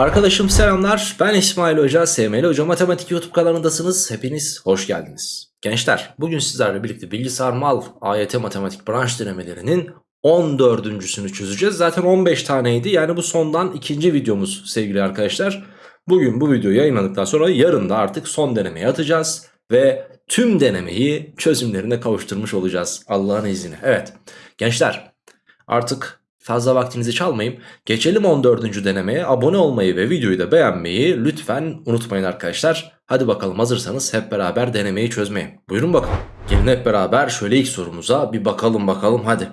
Arkadaşım selamlar. Ben İsmail Hoca SML Hoca. Matematik YouTube kanalındasınız. Hepiniz hoş geldiniz. Gençler bugün sizlerle birlikte bilgisayar mal AYT matematik branş denemelerinin 14.sünü çözeceğiz. Zaten 15 taneydi. Yani bu sondan ikinci videomuz sevgili arkadaşlar. Bugün bu video yayınladıktan sonra yarın da artık son denemeyi atacağız ve tüm denemeyi çözümlerine kavuşturmuş olacağız Allah'ın izniyle. Evet gençler artık Fazla vaktinizi çalmayayım. Geçelim 14. denemeye. Abone olmayı ve videoyu da beğenmeyi lütfen unutmayın arkadaşlar. Hadi bakalım hazırsanız hep beraber denemeyi çözmeye. Buyurun bakalım. Gelin hep beraber şöyle ilk sorumuza bir bakalım bakalım hadi.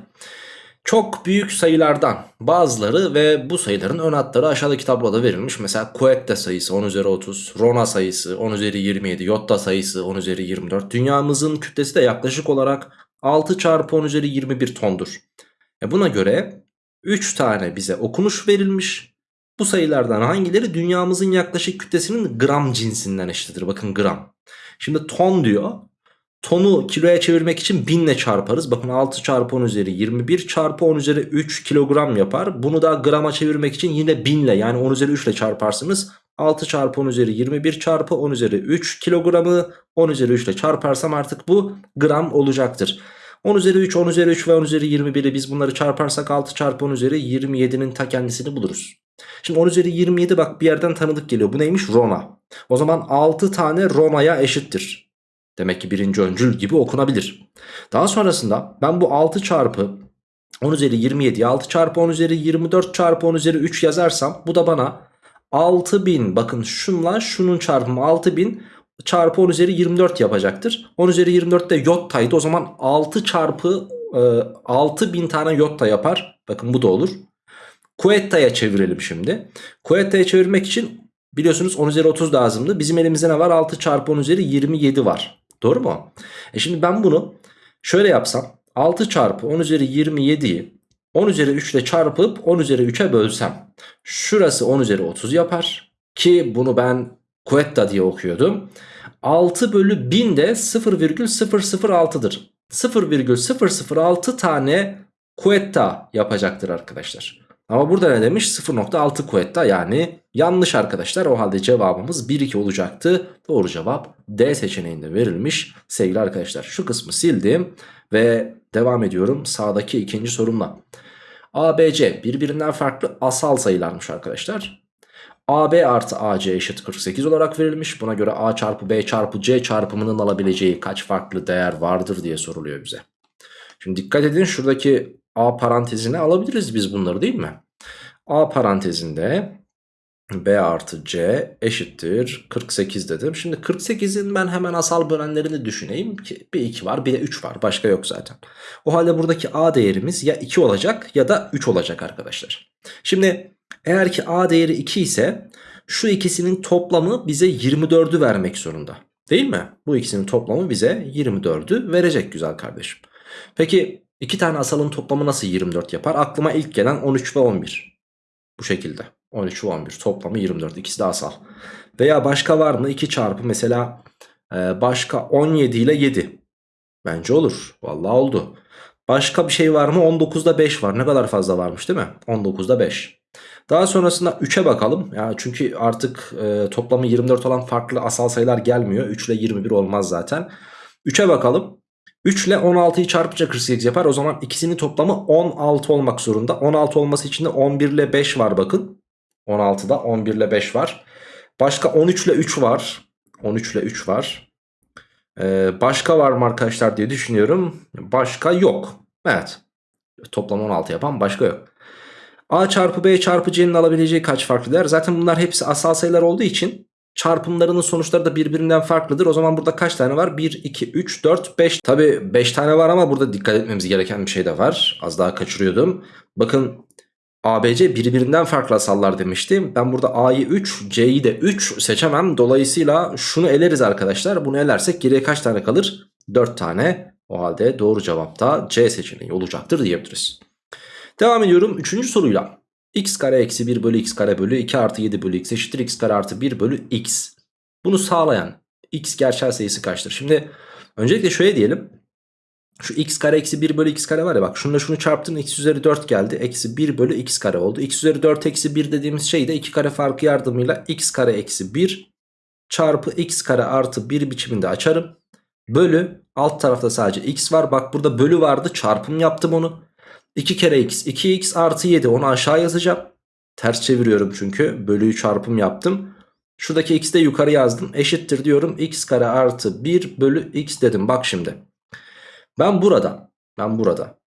Çok büyük sayılardan bazıları ve bu sayıların ön hatları aşağıdaki tabloda verilmiş. Mesela Coette sayısı 10 üzeri 30, Rona sayısı 10 üzeri 27, Yotta sayısı 10 üzeri 24. Dünyamızın kütlesi de yaklaşık olarak 6 çarpı 10 üzeri 21 tondur. E buna göre 3 tane bize okunuş verilmiş. Bu sayılardan hangileri dünyamızın yaklaşık kütlesinin gram cinsinden eşittir? Bakın gram. Şimdi ton diyor. Tonu kiloya çevirmek için 1000 ile çarparız. Bakın 6 çarpı 10 üzeri 21 çarpı 10 üzeri 3 kilogram yapar. Bunu da grama çevirmek için yine 1000 ile yani 10 üzeri 3 ile çarparsınız. 6 çarpı 10 üzeri 21 çarpı 10 üzeri 3 kilogramı 10 üzeri 3 ile çarparsam artık bu gram olacaktır. 10 üzeri 3, 10 üzeri 3 ve 10 üzeri 21'i biz bunları çarparsak 6 çarpı 10 üzeri 27'nin ta kendisini buluruz. Şimdi 10 üzeri 27 bak bir yerden tanıdık geliyor. Bu neymiş? Roma. O zaman 6 tane Roma'ya eşittir. Demek ki birinci öncül gibi okunabilir. Daha sonrasında ben bu 6 çarpı 10 üzeri 27'yi 6 çarpı 10 üzeri 24 çarpı 10 üzeri 3 yazarsam bu da bana 6000 bakın şunla şunun çarpımı 6000 çarpı 10 üzeri 24 yapacaktır. 10 üzeri 24 de yottaydı. O zaman 6 çarpı e, 6000 tane yotta yapar. Bakın bu da olur. Kuetta'ya çevirelim şimdi. Kuetta'ya çevirmek için biliyorsunuz 10 üzeri 30 lazımdı. Bizim elimizde ne var? 6 çarpı 10 üzeri 27 var. Doğru mu? E şimdi ben bunu şöyle yapsam. 6 çarpı 10 üzeri 27'yi 10 üzeri 3 ile çarpıp 10 üzeri 3'e bölsem. Şurası 10 üzeri 30 yapar. Ki bunu ben Quetta diye okuyordum. 6 bölü 1000 de 0,006'dır. 0,006 tane Quetta yapacaktır arkadaşlar. Ama burada ne demiş? 0.6 Quetta yani yanlış arkadaşlar. O halde cevabımız 1-2 olacaktı. Doğru cevap D seçeneğinde verilmiş sevgili arkadaşlar. Şu kısmı sildim ve devam ediyorum sağdaki ikinci sorumla. ABC birbirinden farklı asal sayılarmış arkadaşlar. AB artı AC eşit 48 olarak verilmiş. Buna göre A çarpı B çarpı C çarpımının alabileceği kaç farklı değer vardır diye soruluyor bize. Şimdi dikkat edin şuradaki A parantezine alabiliriz biz bunları değil mi? A parantezinde B artı C eşittir 48 dedim. Şimdi 48'in ben hemen asal bölenlerini düşüneyim ki bir 2 var bir de 3 var başka yok zaten. O halde buradaki A değerimiz ya 2 olacak ya da 3 olacak arkadaşlar. Şimdi eğer ki A değeri 2 ise şu ikisinin toplamı bize 24'ü vermek zorunda. Değil mi? Bu ikisinin toplamı bize 24'ü verecek güzel kardeşim. Peki iki tane asalın toplamı nasıl 24 yapar? Aklıma ilk gelen 13 ve 11. Bu şekilde. 13 ve 11 toplamı 24. İkisi de asal. Veya başka var mı? 2 çarpı mesela e, başka 17 ile 7. Bence olur. Vallahi oldu. Başka bir şey var mı? 19'da 5 var. Ne kadar fazla varmış değil mi? 19'da 5. Daha sonrasında 3'e bakalım. Yani çünkü artık e, toplamı 24 olan farklı asal sayılar gelmiyor. 3 ile 21 olmaz zaten. 3'e bakalım. 3 ile 16'yı çarpınca 48 yapar. O zaman ikisinin toplamı 16 olmak zorunda. 16 olması için de 11 ile 5 var bakın. 16'da 11 ile 5 var. Başka 13 ile 3 var. 13 ile 3 var. Ee, başka var mı arkadaşlar diye düşünüyorum. Başka yok. Evet. Toplam 16 yapan başka yok. A çarpı B çarpı C'nin alabileceği kaç farklı değer? Zaten bunlar hepsi asal sayılar olduğu için çarpımlarının sonuçları da birbirinden farklıdır. O zaman burada kaç tane var? 1, 2, 3, 4, 5. Tabi 5 tane var ama burada dikkat etmemiz gereken bir şey de var. Az daha kaçırıyordum. Bakın ABC birbirinden farklı asallar demiştim. Ben burada A'yı 3, C'yi de 3 seçemem. Dolayısıyla şunu eleriz arkadaşlar. Bunu elersek geriye kaç tane kalır? 4 tane. O halde doğru cevap da C seçeneği olacaktır diyebiliriz. Devam ediyorum 3. soruyla. x kare eksi 1 bölü x kare bölü 2 artı 7 bölü x eşittir x kare artı 1 bölü x. Bunu sağlayan x gerçel sayısı kaçtır? Şimdi öncelikle şöyle diyelim. Şu x kare eksi 1 bölü x kare var ya bak şununla şunu çarptın x üzeri 4 geldi. Eksi 1 bölü x kare oldu. x üzeri 4 eksi 1 dediğimiz şey de 2 kare farkı yardımıyla x kare eksi 1 çarpı x kare artı 1 biçiminde açarım. Bölü alt tarafta sadece x var. Bak burada bölü vardı çarpım yaptım onu. 2 kere x 2x artı 7 onu aşağı yazacağım. Ters çeviriyorum çünkü bölüyü çarpım yaptım. Şuradaki x'i de yukarı yazdım. Eşittir diyorum x kare artı 1 bölü x dedim. Bak şimdi. Ben burada ben burada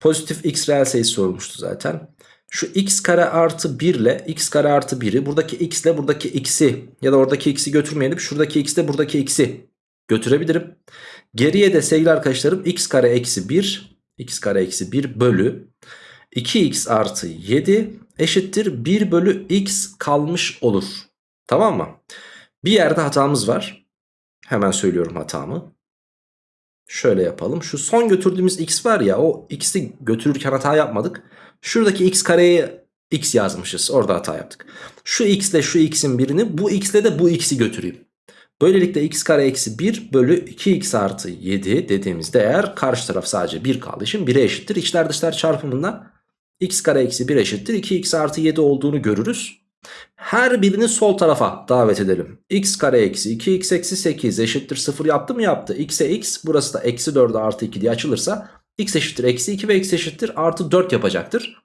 pozitif x reel sayısı sormuştu zaten. Şu x kare artı 1 ile x kare artı 1'i buradaki x ile buradaki x'i ya da oradaki x'i götürmeyelim. Şuradaki x ile buradaki x'i götürebilirim. Geriye de sevgili arkadaşlarım x kare eksi 1 x kare eksi 1 bölü 2x artı 7 eşittir 1 bölü x kalmış olur. Tamam mı? Bir yerde hatamız var. Hemen söylüyorum hatamı. Şöyle yapalım. Şu son götürdüğümüz x var ya o x'i götürürken hata yapmadık. Şuradaki x kareye x yazmışız. Orada hata yaptık. Şu x ile şu x'in birini bu x ile de bu x'i götüreyim. Böylelikle x kare eksi 1 bölü 2x artı 7 dediğimiz değer karşı taraf sadece 1 kaldığı için 1'e eşittir. İçler dışlar çarpımından x kare eksi 1 eşittir 2x artı 7 olduğunu görürüz. Her birini sol tarafa davet edelim. x kare eksi 2x eksi 8 eşittir 0 yaptı mı yaptı. x'e x burası da eksi 4'e artı 2 diye açılırsa x eşittir eksi 2 ve x eşittir artı 4 yapacaktır.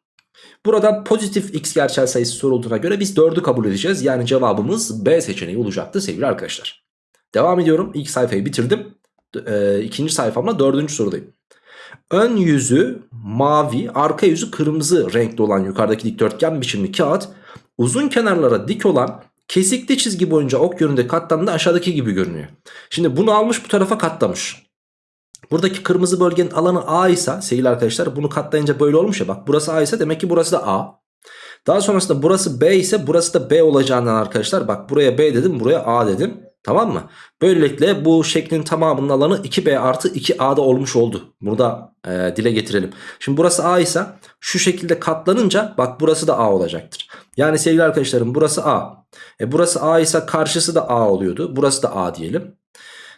Burada pozitif x gerçel sayısı sorulduğuna göre biz 4'ü kabul edeceğiz. Yani cevabımız B seçeneği olacaktı sevgili arkadaşlar. Devam ediyorum. İlk sayfayı bitirdim. E, ikinci sayfamda dördüncü sorudayım. Ön yüzü mavi, arka yüzü kırmızı renkli olan yukarıdaki dikdörtgen biçimli kağıt uzun kenarlara dik olan kesikli çizgi boyunca ok yönünde katlandığı aşağıdaki gibi görünüyor. Şimdi bunu almış bu tarafa katlamış. Buradaki kırmızı bölgenin alanı A ise sevgili arkadaşlar bunu katlayınca böyle olmuş ya bak burası A ise demek ki burası da A. Daha sonrasında burası B ise burası da B olacağından arkadaşlar bak buraya B dedim buraya A dedim. Tamam mı? Böylelikle bu şeklin tamamının alanı 2B artı 2A'da olmuş oldu. Burada e, dile getirelim. Şimdi burası A ise şu şekilde katlanınca bak burası da A olacaktır. Yani sevgili arkadaşlarım burası A. E, burası A ise karşısı da A oluyordu. Burası da A diyelim.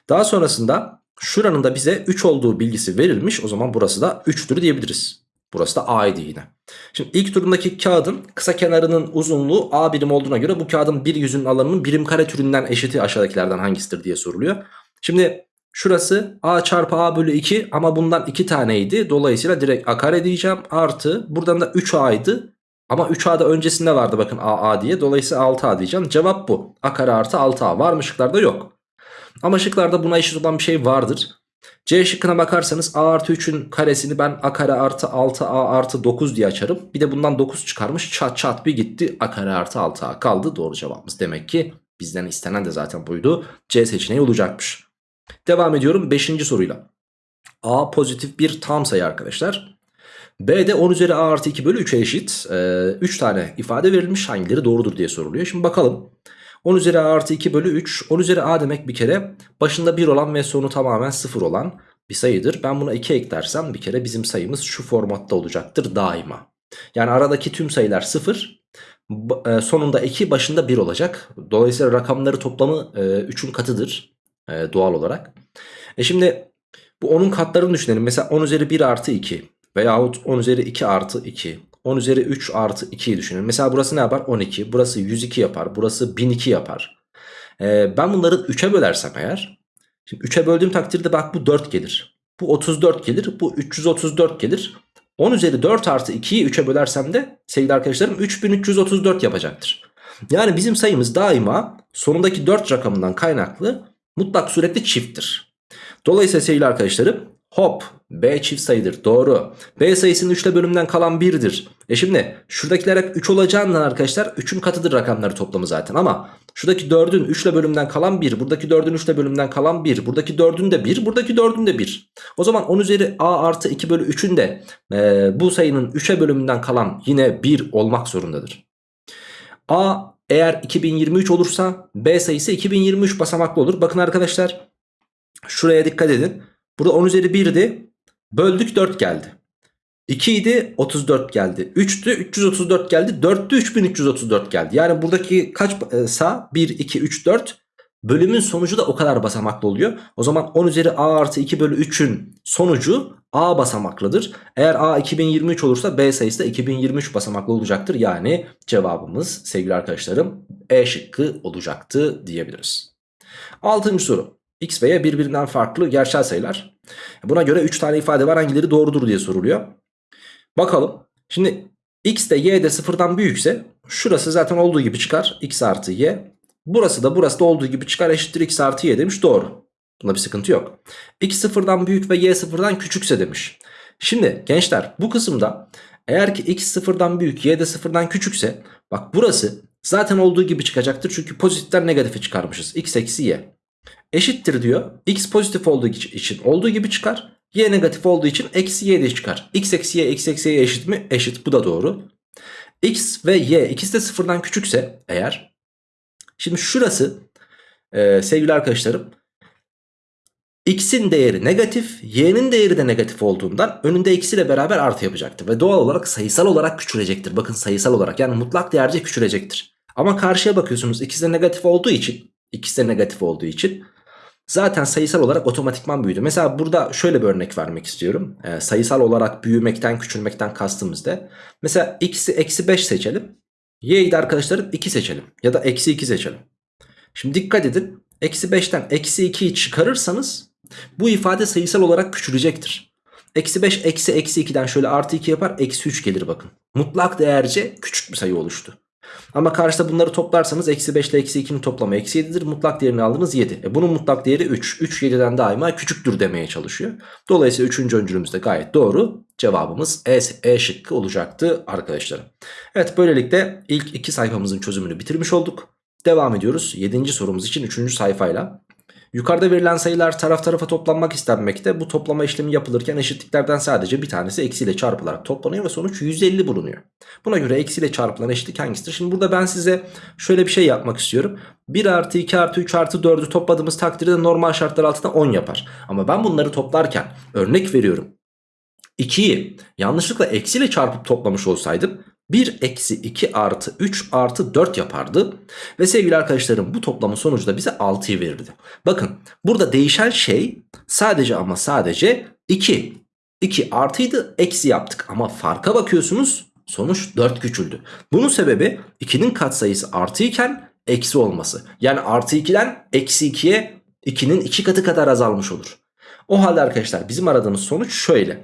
Daha sonrasında şuranın da bize 3 olduğu bilgisi verilmiş. O zaman burası da 3'tür diyebiliriz. Burası da A'ydı yine. Şimdi ilk turundaki kağıdın kısa kenarının uzunluğu A birim olduğuna göre bu kağıdın bir yüzünün alanının birim kare türünden eşiti aşağıdakilerden hangisidir diye soruluyor. Şimdi şurası A çarpı A bölü 2 ama bundan 2 taneydi. Dolayısıyla direkt A kare diyeceğim. Artı buradan da 3A'ydı. Ama 3A'da öncesinde vardı bakın AA diye. Dolayısıyla 6A diyeceğim. Cevap bu. A kare artı 6A var mı şıklarda yok. Ama şıklarda buna eşit olan bir şey vardır. C şıkkına bakarsanız A artı 3'ün karesini ben A kare artı 6A artı 9 diye açarım. Bir de bundan 9 çıkarmış çat çat bir gitti. A kare artı 6A kaldı. Doğru cevabımız demek ki bizden istenen de zaten buydu. C seçeneği olacakmış. Devam ediyorum 5. soruyla. A pozitif bir tam sayı arkadaşlar. B de 10 üzeri A artı 2 bölü 3'e eşit. 3 ee, tane ifade verilmiş hangileri doğrudur diye soruluyor. Şimdi bakalım. 10 üzeri a artı 2 bölü 3. 10 üzeri a demek bir kere başında 1 olan ve sonu tamamen 0 olan bir sayıdır. Ben buna 2 eklersem bir kere bizim sayımız şu formatta olacaktır daima. Yani aradaki tüm sayılar 0. E, sonunda 2 başında 1 olacak. Dolayısıyla rakamları toplamı 3'ün e, katıdır e, doğal olarak. E şimdi bu 10'un katlarını düşünelim. Mesela 10 üzeri 1 artı 2 veyahut 10 üzeri 2 artı 2 10 üzeri 3 artı 2'yi düşünün. Mesela burası ne yapar? 12. Burası 102 yapar. Burası 1002 yapar. Ee, ben bunları 3'e bölersem eğer. Şimdi 3'e böldüğüm takdirde bak bu 4 gelir. Bu 34 gelir. Bu 334 gelir. 10 üzeri 4 artı 2'yi 3'e bölersem de sevgili arkadaşlarım 3334 yapacaktır. Yani bizim sayımız daima sonundaki 4 rakamından kaynaklı mutlak surette çifttir. Dolayısıyla sevgili arkadaşlarım Hop B çift sayıdır doğru. B sayısının 3 ile bölümden kalan 1'dir. E şimdi şuradakiler hep 3 olacağından arkadaşlar 3'ün katıdır rakamları toplamı zaten. Ama şuradaki 4'ün 3 ile bölümden kalan 1. Buradaki 4'ün 3 ile bölümden kalan 1. Buradaki 4'ün de 1. Buradaki 4'ün de 1. O zaman 10 üzeri A artı 2 bölü 3'ün de e, bu sayının 3'e bölümünden kalan yine 1 olmak zorundadır. A eğer 2023 olursa B sayısı 2023 basamaklı olur. Bakın arkadaşlar şuraya dikkat edin. Burada 10 üzeri 1'di. Böldük 4 geldi. 2 idi 34 geldi. 3'tü 334 geldi. 4'tü 3334 geldi. Yani buradaki kaç e, sağ? 1, 2, 3, 4. bölümün sonucu da o kadar basamaklı oluyor. O zaman 10 üzeri a artı 2 bölü 3'ün sonucu a basamaklıdır. Eğer a 2023 olursa b sayısı da 2023 basamaklı olacaktır. Yani cevabımız sevgili arkadaşlarım E şıkkı olacaktı diyebiliriz. Altıncı soru. X ve Y birbirinden farklı gerçel sayılar. Buna göre 3 tane ifade var hangileri doğrudur diye soruluyor. Bakalım. Şimdi X de Y de sıfırdan büyükse şurası zaten olduğu gibi çıkar. X artı Y. Burası da burası da olduğu gibi çıkar eşittir X artı Y demiş doğru. Bunda bir sıkıntı yok. X sıfırdan büyük ve Y sıfırdan küçükse demiş. Şimdi gençler bu kısımda eğer ki X sıfırdan büyük Y de sıfırdan küçükse bak burası zaten olduğu gibi çıkacaktır. Çünkü pozitiften negatifi çıkarmışız. X eksi Y. Eşittir diyor. X pozitif olduğu için olduğu gibi çıkar. Y negatif olduğu için eksi Y de çıkar. X eksi Y x eksi Y eşit mi? Eşit. Bu da doğru. X ve Y ikisi de sıfırdan küçükse eğer. Şimdi şurası e, sevgili arkadaşlarım. X'in değeri negatif, Y'nin değeri de negatif olduğundan önünde eksiyle beraber artı yapacaktır. Ve doğal olarak sayısal olarak küçülecektir. Bakın sayısal olarak yani mutlak değerce küçülecektir. Ama karşıya bakıyorsunuz ikisi de negatif olduğu için, ikisi de negatif olduğu için zaten sayısal olarak otomatikman büyüdü. Mesela burada şöyle bir örnek vermek istiyorum. Ee, sayısal olarak büyümekten küçülmekten kastımız da. Mesela x'i eksi 5 seçelim. Y'yi de arkadaşlarım 2 seçelim. Ya da eksi 2 seçelim. Şimdi dikkat edin. Eksi 5'ten eksi 2'yi çıkarırsanız bu ifade sayısal olarak küçülecektir. Eksi 5 eksi eksi 2'den şöyle artı 2 yapar. Eksi 3 gelir bakın. Mutlak değerce küçük bir sayı oluştu. Ama karşıda bunları toplarsanız eksi 5 ile eksi 2'nin toplamı eksi 7'dir. Mutlak değerini aldınız 7. E bunun mutlak değeri 3. 3 7'den daima küçüktür demeye çalışıyor. Dolayısıyla 3. öncülümüz de gayet doğru. Cevabımız E, e şıkkı olacaktı arkadaşlarım. Evet böylelikle ilk iki sayfamızın çözümünü bitirmiş olduk. Devam ediyoruz 7. sorumuz için 3. sayfayla. Yukarıda verilen sayılar taraf tarafa toplanmak istenmekte. Bu toplama işlemi yapılırken eşitliklerden sadece bir tanesi eksiyle çarpılarak toplanıyor ve sonuç 150 bulunuyor. Buna göre eksiyle çarpılan eşitlik hangisidir? Şimdi burada ben size şöyle bir şey yapmak istiyorum. 1 artı 2 artı 3 artı 4'ü topladığımız takdirde normal şartlar altında 10 yapar. Ama ben bunları toplarken örnek veriyorum. 2'yi yanlışlıkla eksiyle çarpıp toplamış olsaydım 1 eksi 2 artı 3 artı 4 yapardı. Ve sevgili arkadaşlarım bu toplamın sonucu da bize 6'yı verirdi. Bakın burada değişen şey sadece ama sadece 2. 2 artıydı eksi yaptık ama farka bakıyorsunuz sonuç 4 küçüldü. Bunun sebebi 2'nin katsayısı artı iken eksi olması. Yani artı 2'den eksi 2'ye 2'nin 2 katı kadar azalmış olur. O halde arkadaşlar bizim aradığımız sonuç şöyle.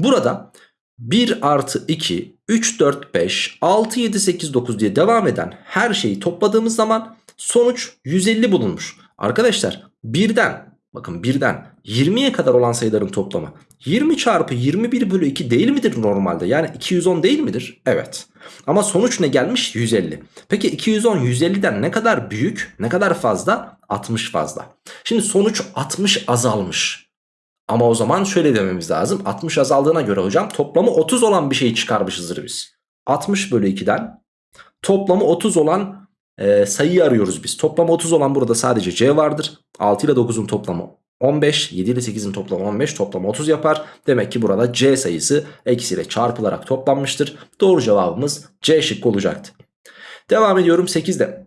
Burada 1 artı 2, 3, 4, 5, 6, 7, 8, 9 diye devam eden her şeyi topladığımız zaman sonuç 150 bulunmuş. Arkadaşlar birden bakın birden 20'ye kadar olan sayıların toplamı 20 çarpı 21 bölü 2 değil midir normalde? Yani 210 değil midir? Evet. Ama sonuç ne gelmiş? 150. Peki 210 150'den ne kadar büyük? Ne kadar fazla? 60 fazla. Şimdi sonuç 60 azalmış. Ama o zaman şöyle dememiz lazım. 60 azaldığına göre hocam toplamı 30 olan bir şeyi çıkarmışızdır biz. 60 bölü 2'den toplamı 30 olan e, sayıyı arıyoruz biz. Toplamı 30 olan burada sadece C vardır. 6 ile 9'un toplamı 15, 7 ile 8'in toplamı 15, toplamı 30 yapar. Demek ki burada C sayısı eksiyle çarpılarak toplanmıştır. Doğru cevabımız C şıkkı olacaktı. Devam ediyorum 8'de.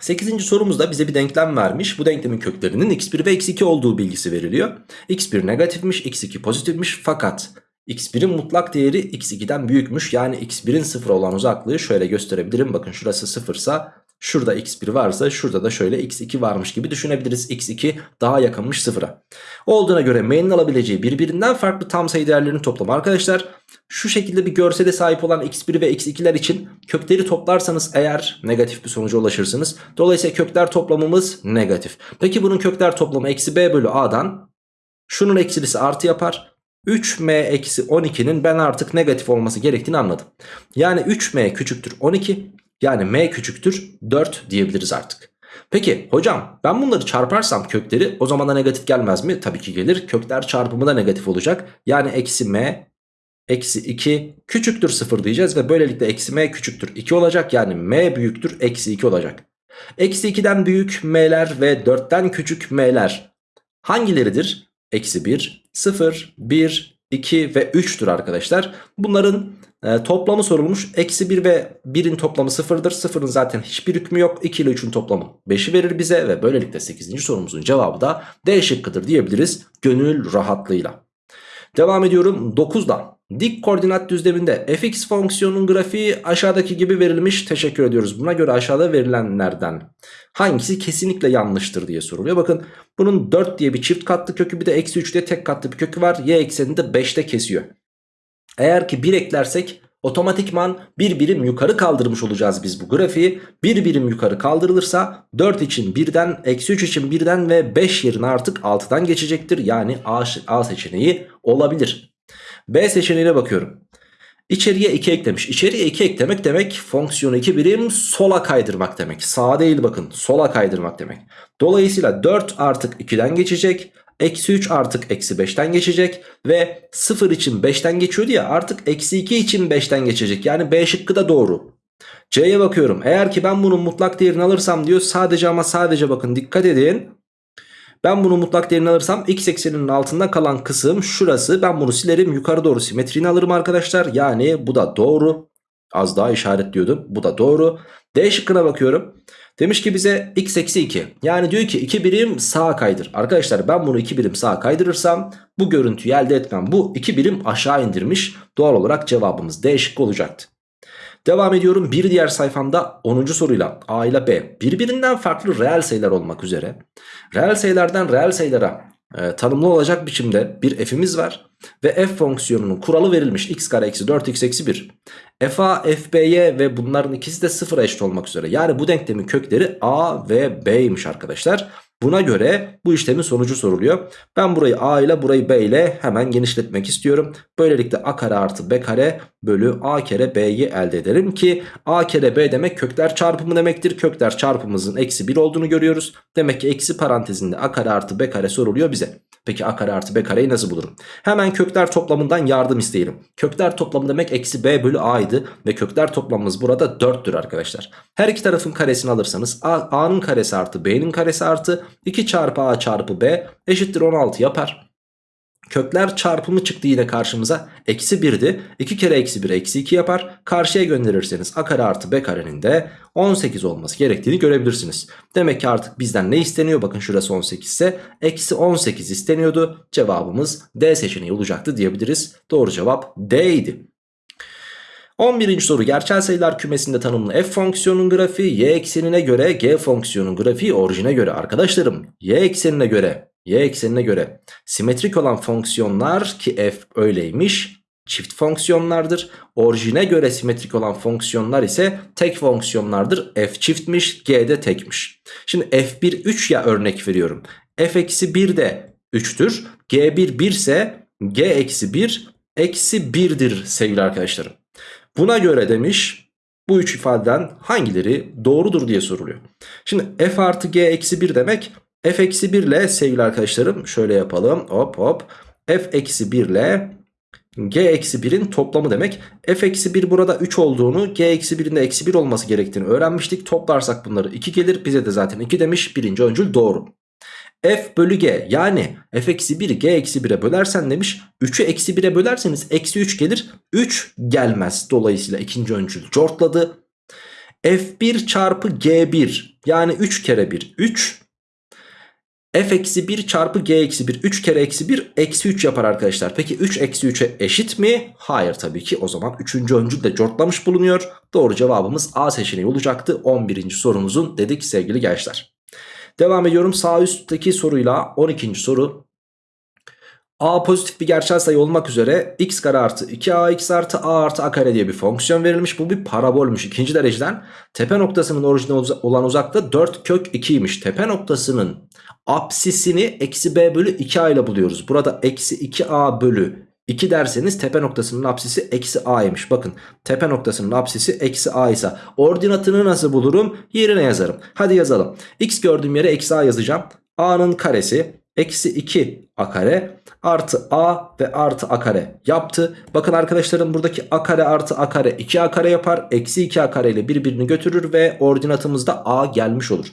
8. sorumuzda bize bir denklem vermiş. Bu denklemin köklerinin x1 ve x2 olduğu bilgisi veriliyor. x1 negatifmiş, x2 pozitifmiş fakat x1'in mutlak değeri x2'den büyükmüş. Yani x1'in 0 olan uzaklığı şöyle gösterebilirim. Bakın şurası 0 ise şurada x1 varsa şurada da şöyle x2 varmış gibi düşünebiliriz. x2 daha yakınmış 0'a. Olduğuna göre m'nin alabileceği birbirinden farklı tam sayı değerlerinin toplamı arkadaşlar şu şekilde bir görsele sahip olan x1 ve x2'ler için kökleri toplarsanız eğer negatif bir sonuca ulaşırsınız. Dolayısıyla kökler toplamımız negatif. Peki bunun kökler toplamı eksi b bölü a'dan şunun eksilisi artı yapar. 3m eksi 12'nin ben artık negatif olması gerektiğini anladım. Yani 3m küçüktür 12 yani m küçüktür 4 diyebiliriz artık. Peki hocam ben bunları çarparsam kökleri o zaman da negatif gelmez mi? Tabii ki gelir. Kökler çarpımı da negatif olacak. Yani eksi m eksi 2 küçüktür 0 diyeceğiz ve böylelikle eksi m küçüktür 2 olacak. Yani m büyüktür eksi 2 olacak. Eksi 2'den büyük m'ler ve 4'ten küçük m'ler hangileridir? Eksi 1, 0, 1, 2 ve 3'tür arkadaşlar. Bunların e, toplamı sorulmuş. Eksi 1 ve 1'in toplamı 0'dır. 0'ın zaten hiçbir hükmü yok. 2 ile 3'ün toplamı 5'i verir bize ve böylelikle 8. sorumuzun cevabı da D şıkkıdır diyebiliriz gönül rahatlığıyla. Devam ediyorum 9'da. Dik koordinat düzleminde fx fonksiyonun grafiği aşağıdaki gibi verilmiş. Teşekkür ediyoruz. Buna göre aşağıda verilenlerden hangisi kesinlikle yanlıştır diye soruluyor. Bakın bunun 4 diye bir çift katlı kökü bir de eksi 3 diye tek katlı bir kökü var. Y eksenini de 5'te kesiyor. Eğer ki 1 eklersek otomatikman bir birim yukarı kaldırmış olacağız biz bu grafiği. Bir birim yukarı kaldırılırsa 4 için 1'den, eksi 3 için 1'den ve 5 yerine artık 6'dan geçecektir. Yani A, A seçeneği olabilir. B seçeneğine bakıyorum. İçeriye 2 eklemiş. İçeriye 2 eklemek demek fonksiyonu 2 birim sola kaydırmak demek. Sağa değil bakın sola kaydırmak demek. Dolayısıyla 4 artık 2'den geçecek. Eksi 3 artık eksi 5'ten geçecek. Ve 0 için 5'ten geçiyordu ya artık eksi 2 için 5'ten geçecek. Yani B şıkkı da doğru. C'ye bakıyorum. Eğer ki ben bunun mutlak değerini alırsam diyor sadece ama sadece bakın dikkat edin. Ben bunu mutlak değerini alırsam x ekseninin altında kalan kısım şurası. Ben bunu silerim yukarı doğru simetriğini alırım arkadaşlar. Yani bu da doğru. Az daha işaretliyordum. Bu da doğru. D şıkkına bakıyorum. Demiş ki bize x eksi 2. Yani diyor ki 2 birim sağa kaydır. Arkadaşlar ben bunu 2 birim sağa kaydırırsam bu görüntüyü elde etmem. Bu 2 birim aşağı indirmiş. Doğal olarak cevabımız D şıkkı olacaktı. Devam ediyorum. Bir diğer sayfamda 10. soruyla. A ile B. Birbirinden farklı reel sayılar olmak üzere. Reel sayılardan reel sayılara e, tanımlı olacak biçimde bir f'imiz var ve f fonksiyonunun kuralı verilmiş x kare eksi 4x eksi 1 f a f b'ye ve bunların ikisi de sıfıra eşit olmak üzere. Yani bu denklemin kökleri a ve b'ymiş arkadaşlar Buna göre bu işlemin sonucu soruluyor. Ben burayı a ile burayı b ile hemen genişletmek istiyorum. Böylelikle a kare artı b kare bölü a kere b'yi elde ederim ki a kere b demek kökler çarpımı demektir. Kökler çarpımımızın eksi 1 olduğunu görüyoruz. Demek ki eksi parantezinde a kare artı b kare soruluyor bize. Peki a kare artı b kareyi nasıl bulurum? Hemen kökler toplamından yardım isteyelim. Kökler toplamı demek eksi b bölü a'ydı ve kökler toplamımız burada 4'tür arkadaşlar. Her iki tarafın karesini alırsanız a'nın karesi artı b'nin karesi artı 2 çarpı a çarpı b eşittir 16 yapar. Kökler çarpımı çıktı yine karşımıza. Eksi 1'di. 2 kere eksi 1 eksi 2 yapar. Karşıya gönderirseniz a kare artı b karenin de 18 olması gerektiğini görebilirsiniz. Demek ki artık bizden ne isteniyor? Bakın şurası 18 ise eksi 18 isteniyordu. Cevabımız D seçeneği olacaktı diyebiliriz. Doğru cevap D idi. 11. soru gerçel sayılar kümesinde tanımlı f fonksiyonun grafiği y eksenine göre g fonksiyonun grafiği orijine göre arkadaşlarım y eksenine göre y eksenine göre simetrik olan fonksiyonlar ki f öyleymiş çift fonksiyonlardır. Orijine göre simetrik olan fonksiyonlar ise tek fonksiyonlardır. f çiftmiş g de tekmiş. Şimdi f1 3 ya örnek veriyorum. f eksi 1 de 3'tür. g1 1 ise g eksi 1 eksi 1'dir sevgili arkadaşlarım. Buna göre demiş bu üç ifadeden hangileri doğrudur diye soruluyor. Şimdi f artı g eksi 1 demek f eksi 1 ile sevgili arkadaşlarım şöyle yapalım hop hop f eksi 1 ile g eksi 1'in toplamı demek. f eksi 1 burada 3 olduğunu g eksi 1'in de eksi 1 olması gerektiğini öğrenmiştik. Toplarsak bunları 2 gelir bize de zaten 2 demiş birinci öncül doğru f bölü g. Yani f eksi 1'i g eksi 1'e bölersen demiş. 3'ü eksi 1'e bölerseniz eksi 3 gelir. 3 gelmez. Dolayısıyla ikinci öncül cortladı. F1 çarpı g1 yani 3 kere 1 3 f eksi 1 çarpı g eksi 1 3 kere eksi 1 eksi 3 yapar arkadaşlar. Peki 3 eksi 3'e eşit mi? Hayır tabii ki. O zaman 3. öncül de cortlamış bulunuyor. Doğru cevabımız A seçeneği olacaktı. 11. sorumuzun dedik sevgili gençler Devam ediyorum sağ üstteki soruyla 12. soru. A pozitif bir gerçel sayı olmak üzere x kare artı 2ax artı a artı a kare diye bir fonksiyon verilmiş. Bu bir parabolmuş ikinci dereceden. Tepe noktasının orijine olan uzaklığı 4 kök 2'ymiş. Tepe noktasının apsisini eksi b bölü 2a ile buluyoruz. Burada eksi 2a bölü 2 derseniz tepe noktasının apsisi eksi a'ymış. Bakın tepe noktasının apsisi eksi a ise ordinatını nasıl bulurum? Yerine yazarım. Hadi yazalım. X gördüğüm yere eksi a yazacağım. a'nın karesi eksi 2 a kare artı a ve artı a kare yaptı. Bakın arkadaşlarım buradaki a kare artı a kare 2 a kare yapar. Eksi 2 a kare ile birbirini götürür ve ordinatımızda a gelmiş olur.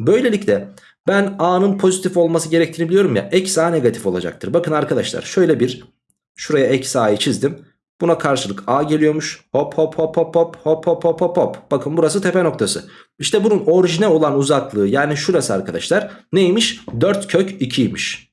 Böylelikle ben a'nın pozitif olması gerektiğini biliyorum ya eksi a negatif olacaktır. Bakın arkadaşlar şöyle bir Şuraya eksi a'yı çizdim. Buna karşılık a geliyormuş. Hop hop hop hop hop hop hop hop hop hop. Bakın burası tepe noktası. İşte bunun orijine olan uzaklığı yani şurası arkadaşlar neymiş? 4 kök 2'ymiş.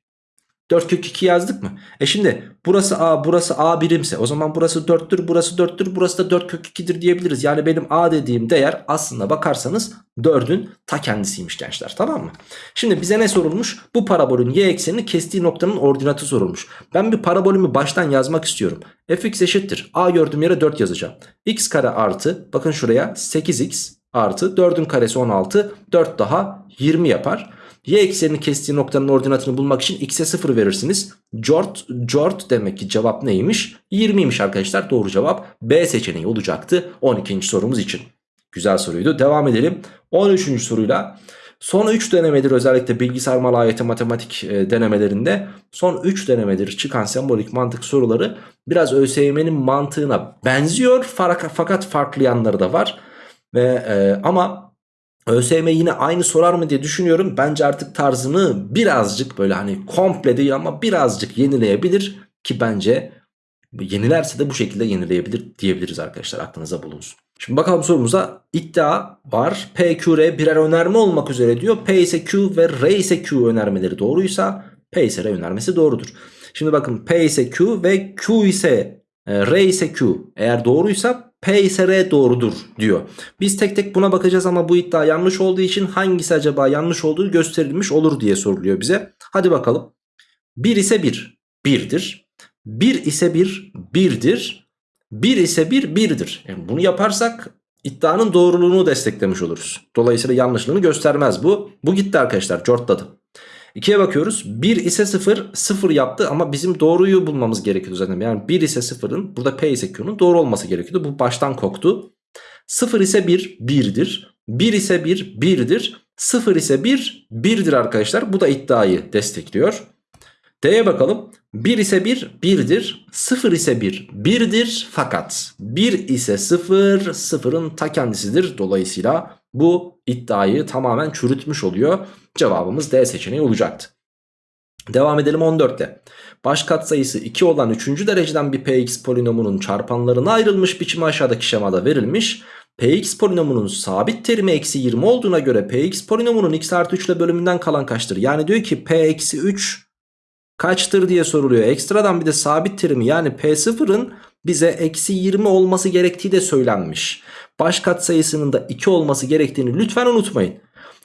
4 kök 2 yazdık mı? E şimdi burası A burası A birimse o zaman burası 4'tür burası 4'tür burası da 4 kök 2'dir diyebiliriz. Yani benim A dediğim değer aslında bakarsanız 4'ün ta kendisiymiş gençler tamam mı? Şimdi bize ne sorulmuş? Bu parabolün y eksenini kestiği noktanın ordinatı sorulmuş. Ben bir parabolümü baştan yazmak istiyorum. fx eşittir. A gördüğüm yere 4 yazacağım. x kare artı bakın şuraya 8x artı 4'ün karesi 16 4 daha 20 yapar. Y eksenini kestiği noktanın ordinatını bulmak için x'e 0 verirsiniz. Jort, jort demek ki cevap neymiş? 20'ymiş arkadaşlar. Doğru cevap B seçeneği olacaktı 12. sorumuz için. Güzel soruydu. Devam edelim. 13. soruyla son 3 denemedir özellikle bilgisayar maliyeti matematik e, denemelerinde son 3 denemedir çıkan sembolik mantık soruları biraz ÖSYM'nin mantığına benziyor fakat farklı yanları da var. Ve e, ama ÖSYM yine aynı sorar mı diye düşünüyorum. Bence artık tarzını birazcık böyle hani komple değil ama birazcık yenileyebilir. Ki bence yenilerse de bu şekilde yenileyebilir diyebiliriz arkadaşlar aklınıza bulunsun. Şimdi bakalım sorumuza iddia var. P, Q, R birer önerme olmak üzere diyor. P ise Q ve R ise Q önermeleri doğruysa P ise R önermesi doğrudur. Şimdi bakın P ise Q ve Q ise e, R ise Q eğer doğruysa P ise R doğrudur diyor. Biz tek tek buna bakacağız ama bu iddia yanlış olduğu için hangisi acaba yanlış olduğu gösterilmiş olur diye soruluyor bize. Hadi bakalım. 1 ise 1, 1'dir. 1 ise 1, 1'dir. 1 ise 1, 1'dir. Yani bunu yaparsak iddianın doğruluğunu desteklemiş oluruz. Dolayısıyla yanlışlığını göstermez bu. Bu gitti arkadaşlar, cortladı. 2'ye bakıyoruz. 1 ise 0 0 yaptı ama bizim doğruyu bulmamız gerekiyordu zaten. Yani 1 ise 0'ın burada P ise Q'nun doğru olması gerekiyordu. Bu baştan koktu. 0 ise 1 1'dir. 1 ise 1 1'dir. 0 ise 1 1'dir arkadaşlar. Bu da iddiayı destekliyor. D'ye bakalım. 1 ise 1 1'dir. 0 ise 1 1'dir. Fakat 1 ise 0 0'ın ta kendisidir. Dolayısıyla bu iddiayı tamamen çürütmüş oluyor. Cevabımız D seçeneği olacaktı. Devam edelim 14'te. Baş katsayısı 2 olan 3. dereceden bir px polinomunun çarpanlarına ayrılmış biçimi aşağıdaki şemada verilmiş. px polinomunun sabit terimi eksi 20 olduğuna göre px polinomunun x artı 3 ile bölümünden kalan kaçtır? Yani diyor ki p eksi 3 kaçtır diye soruluyor. Ekstradan bir de sabit terimi yani p0'ın bize eksi 20 olması gerektiği de söylenmiş. Baş katsayısının da 2 olması gerektiğini lütfen unutmayın.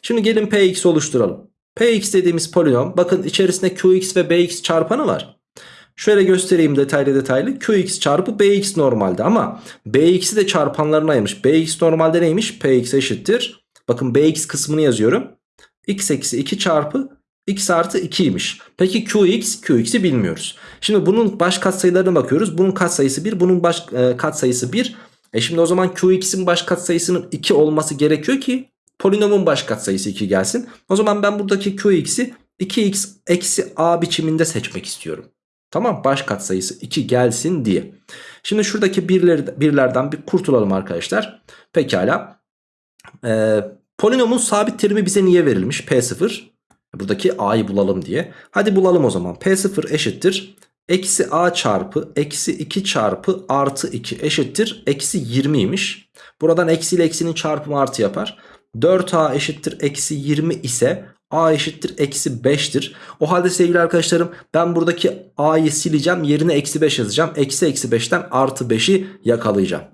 Şimdi gelin Px oluşturalım. Px dediğimiz polinom bakın içerisinde Qx ve Bx çarpanı var. Şöyle göstereyim detaylı detaylı. Qx çarpı Bx normalde ama Bx'i de çarpanlarına ayırmış. Bx normalde neymiş? Px eşittir. Bakın Bx kısmını yazıyorum. x eksi 2 çarpı x artı 2'ymiş. Peki qx, qx'i bilmiyoruz. Şimdi bunun baş katsayılarına bakıyoruz. Bunun katsayısı 1, bunun baş e, katsayısı 1. E şimdi o zaman qx'in baş katsayısının 2 olması gerekiyor ki polinomun baş katsayısı 2 gelsin. O zaman ben buradaki qx'i 2x eksi a biçiminde seçmek istiyorum. Tamam baş katsayısı 2 gelsin diye. Şimdi şuradaki birleri, birlerden bir kurtulalım arkadaşlar. Pekala. Ee, polinomun sabit terimi bize niye verilmiş? P0. Buradaki a'yı bulalım diye. Hadi bulalım o zaman. P0 eşittir. Eksi a çarpı eksi 2 çarpı artı 2 eşittir. Eksi 20'ymiş. Buradan eksi ile eksinin çarpımı artı yapar. 4a eşittir eksi 20 ise a eşittir eksi 5'tir. O halde sevgili arkadaşlarım ben buradaki a'yı sileceğim yerine eksi 5 yazacağım. Eksi eksi 5'ten artı 5'i yakalayacağım.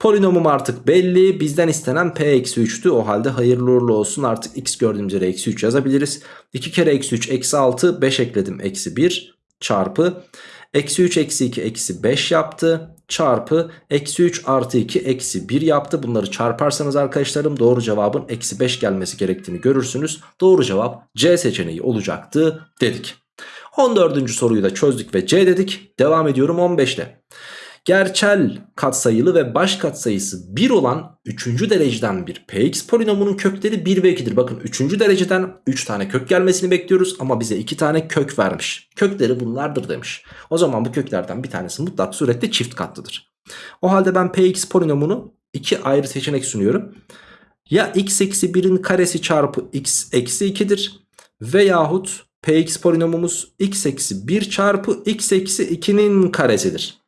Polinomum artık belli. Bizden istenen p eksi 3'tü. O halde hayırlı uğurlu olsun. Artık x gördüğümüz yere eksi 3 yazabiliriz. 2 kere eksi 3 eksi 6 5 ekledim eksi 1 çarpı Eksi 3 eksi 2 eksi 5 yaptı. Çarpı eksi 3 artı 2 eksi 1 yaptı. Bunları çarparsanız arkadaşlarım doğru cevabın eksi 5 gelmesi gerektiğini görürsünüz. Doğru cevap C seçeneği olacaktı dedik. 14. soruyu da çözdük ve C dedik. Devam ediyorum 15'te. Gerçel katsayılı ve baş katsayısı 1 olan 3. dereceden bir px polinomunun kökleri 1 ve 2'dir. Bakın 3. dereceden 3 tane kök gelmesini bekliyoruz ama bize 2 tane kök vermiş. Kökleri bunlardır demiş. O zaman bu köklerden bir tanesi mutlak surette çift katlıdır. O halde ben px polinomunu 2 ayrı seçenek sunuyorum. Ya x eksi 1'in karesi çarpı x eksi 2'dir veyahut Px polinomumuz x eksi 1 çarpı x eksi 2'nin karesidir.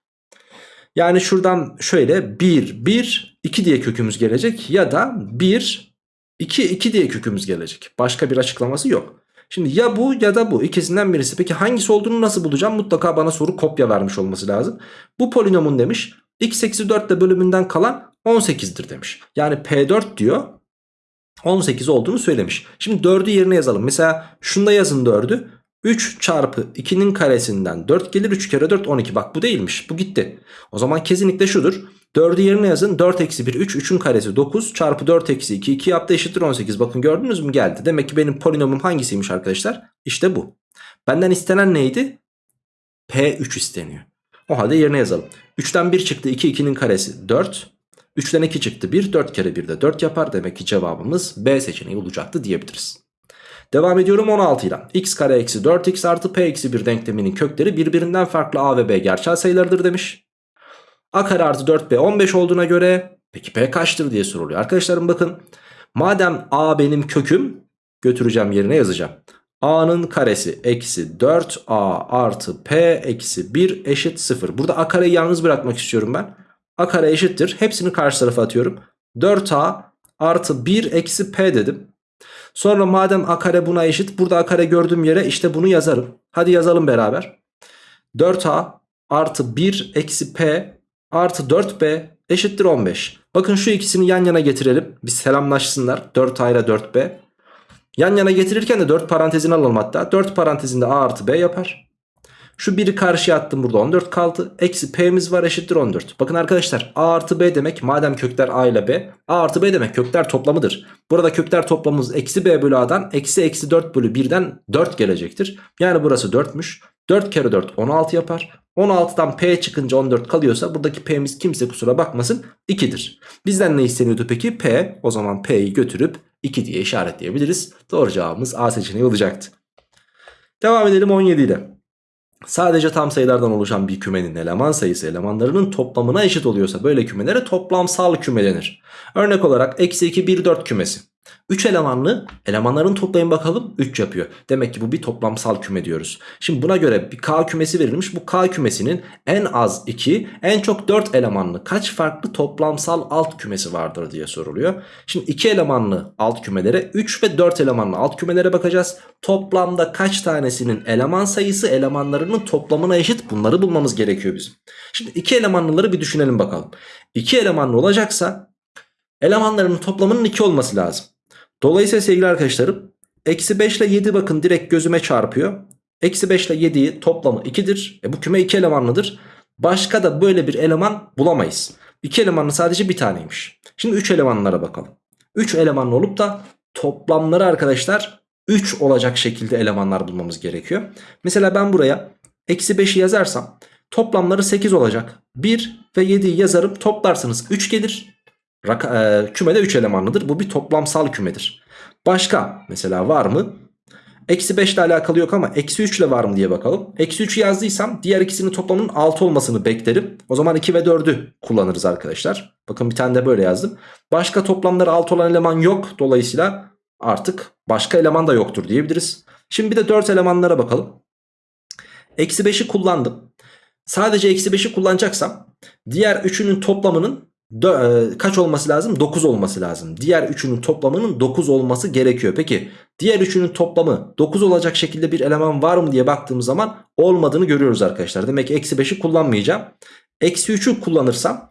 Yani şuradan şöyle 1, 1, 2 diye kökümüz gelecek ya da 1, 2, 2 diye kökümüz gelecek. Başka bir açıklaması yok. Şimdi ya bu ya da bu ikisinden birisi. Peki hangisi olduğunu nasıl bulacağım? Mutlaka bana soru kopya vermiş olması lazım. Bu polinomun demiş x eksi 4 ile bölümünden kalan 18'dir demiş. Yani P4 diyor 18 olduğunu söylemiş. Şimdi 4'ü yerine yazalım. Mesela şunda yazın 4'ü. 3 çarpı 2'nin karesinden 4 gelir 3 kere 4 12 bak bu değilmiş bu gitti. O zaman kesinlikle şudur 4'ü yerine yazın 4 eksi 1 3 3'ün karesi 9 çarpı 4 eksi 2 2 yaptı eşittir 18 bakın gördünüz mü geldi. Demek ki benim polinomum hangisiymiş arkadaşlar İşte bu. Benden istenen neydi? P3 isteniyor. O halde yerine yazalım. 3'ten 1 çıktı 2 2'nin karesi 4 3'ten 2 çıktı 1 4 kere 1 de 4 yapar demek ki cevabımız B seçeneği olacaktı diyebiliriz. Devam ediyorum 16 ile. x kare eksi 4x artı p eksi 1 denkleminin kökleri birbirinden farklı a ve b gerçel sayılarıdır demiş. a kare artı 4b 15 olduğuna göre peki p kaçtır diye soruluyor. Arkadaşlarım bakın madem a benim köküm götüreceğim yerine yazacağım. a'nın karesi eksi 4a artı p eksi 1 eşit 0. Burada a kareyi yalnız bırakmak istiyorum ben. a kare eşittir. Hepsini karşı tarafa atıyorum. 4a artı 1 eksi p dedim. Sonra madem a kare buna eşit burada a kare gördüğüm yere işte bunu yazarım. Hadi yazalım beraber. 4a artı 1 eksi p artı 4b eşittir 15. Bakın şu ikisini yan yana getirelim. Bir selamlaşsınlar. 4a ile 4b. Yan yana getirirken de 4 parantezini alalım hatta. 4 parantezinde a artı b yapar. Şu biri karşıya attım burada 14 kaldı. Eksi p'miz var eşittir 14. Bakın arkadaşlar a artı b demek madem kökler a ile b. a artı b demek kökler toplamıdır. Burada kökler toplamımız eksi b bölü a'dan eksi eksi 4 bölü 1'den 4 gelecektir. Yani burası 4'müş. 4 kere 4 16 yapar. 16'dan p çıkınca 14 kalıyorsa buradaki p'miz kimse kusura bakmasın 2'dir. Bizden ne isteniyordu peki? p. O zaman p'yi götürüp 2 diye işaretleyebiliriz. Doğru cevabımız a seçeneği olacaktı. Devam edelim 17 ile. Sadece tam sayılardan oluşan bir kümenin eleman sayısı elemanlarının toplamına eşit oluyorsa böyle kümelere toplamsal küme denir. Örnek olarak eksi 2 1 4 kümesi. 3 elemanlı elemanların toplayın bakalım 3 yapıyor. Demek ki bu bir toplamsal küme diyoruz. Şimdi buna göre bir K kümesi verilmiş. Bu K kümesinin en az 2 en çok 4 elemanlı kaç farklı toplamsal alt kümesi vardır diye soruluyor. Şimdi 2 elemanlı alt kümelere 3 ve 4 elemanlı alt kümelere bakacağız. Toplamda kaç tanesinin eleman sayısı elemanlarının toplamına eşit bunları bulmamız gerekiyor bizim. Şimdi 2 elemanlıları bir düşünelim bakalım. 2 elemanlı olacaksa elemanlarının toplamının 2 olması lazım. Dolayısıyla sevgili arkadaşlarım eksi 5 ile 7 bakın direkt gözüme çarpıyor. Eksi 5 ile 7'yi toplamı 2'dir. E bu küme 2 elemanlıdır. Başka da böyle bir eleman bulamayız. 2 elemanlı sadece bir taneymiş. Şimdi 3 elemanlara bakalım. 3 elemanlı olup da toplamları arkadaşlar 3 olacak şekilde elemanlar bulmamız gerekiyor. Mesela ben buraya eksi 5'i yazarsam toplamları 8 olacak. 1 ve 7'yi yazarım toplarsanız 3 gelir. Raka, e, kümede 3 elemanlıdır. Bu bir toplamsal kümedir. Başka mesela var mı? Eksi 5 ile alakalı yok ama eksi 3 ile var mı diye bakalım. Eksi 3'ü yazdıysam diğer ikisinin toplamının 6 olmasını beklerim. O zaman 2 ve 4'ü kullanırız arkadaşlar. Bakın bir tane de böyle yazdım. Başka toplamları 6 olan eleman yok. Dolayısıyla artık başka eleman da yoktur diyebiliriz. Şimdi bir de 4 elemanlara bakalım. Eksi 5'i kullandım. Sadece eksi 5'i kullanacaksam diğer üçünün toplamının e, kaç olması lazım? 9 olması lazım. Diğer üçünün toplamının 9 olması gerekiyor. Peki diğer üçünün toplamı 9 olacak şekilde bir eleman var mı diye baktığımız zaman olmadığını görüyoruz arkadaşlar. Demek ki eksi 5'i kullanmayacağım. Eksi 3'ü kullanırsam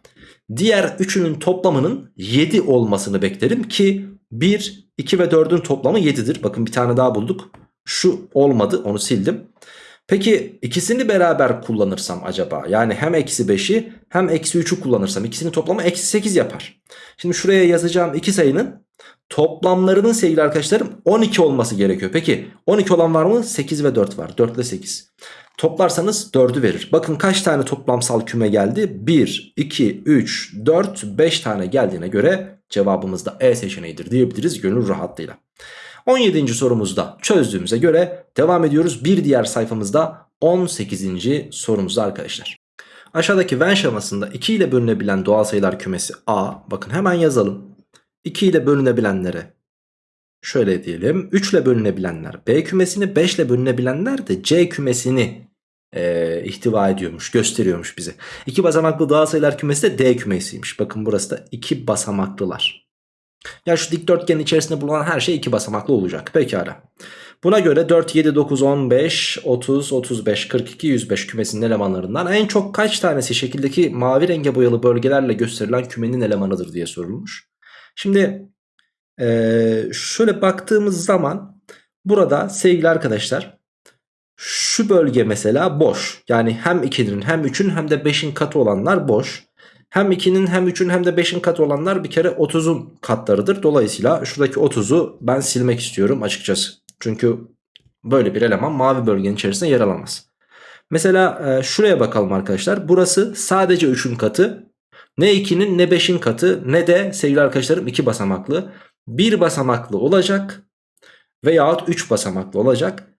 diğer üçünün toplamının 7 olmasını beklerim ki 1, 2 ve 4'ün toplamı 7'dir. Bakın bir tane daha bulduk. Şu olmadı onu sildim. Peki ikisini beraber kullanırsam acaba yani hem eksi 5'i hem eksi 3'ü kullanırsam ikisinin toplamı eksi 8 yapar. Şimdi şuraya yazacağım iki sayının toplamlarının sevgili arkadaşlarım 12 olması gerekiyor. Peki 12 olan var mı? 8 ve 4 var. 4 ile 8. Toplarsanız 4'ü verir. Bakın kaç tane toplamsal küme geldi? 1, 2, 3, 4, 5 tane geldiğine göre cevabımız da E seçeneğidir diyebiliriz gönül rahatlığıyla. 17. sorumuzda çözdüğümüze göre devam ediyoruz. Bir diğer sayfamızda 18. sorumuzda arkadaşlar. Aşağıdaki Venn şemasında 2 ile bölünebilen doğal sayılar kümesi A. Bakın hemen yazalım. 2 ile bölünebilenlere şöyle diyelim 3 ile bölünebilenler B kümesini 5 ile bölünebilenler de C kümesini e, ihtiva ediyormuş gösteriyormuş bize. 2 basamaklı doğal sayılar kümesi de D kümesiymiş. Bakın burası da 2 basamaklılar. Ya şu dikdörtgenin içerisinde bulunan her şey 2 basamaklı olacak. Pekala. Buna göre 4, 7, 9, 15, 30, 35, 42, 105 kümesinin elemanlarından en çok kaç tanesi şekildeki mavi renge boyalı bölgelerle gösterilen kümenin elemanıdır diye sorulmuş. Şimdi ee, şöyle baktığımız zaman burada sevgili arkadaşlar şu bölge mesela boş. Yani hem 2'nin hem 3'ün hem de 5'in katı olanlar boş. Hem 2'nin hem 3'ün hem de 5'in katı olanlar bir kere 30'un katlarıdır. Dolayısıyla şuradaki 30'u ben silmek istiyorum açıkçası. Çünkü böyle bir eleman mavi bölgenin içerisinde yer alamaz. Mesela e, şuraya bakalım arkadaşlar. Burası sadece 3'ün katı. Ne 2'nin ne 5'in katı ne de sevgili arkadaşlarım 2 basamaklı. 1 basamaklı olacak veyahut 3 basamaklı olacak.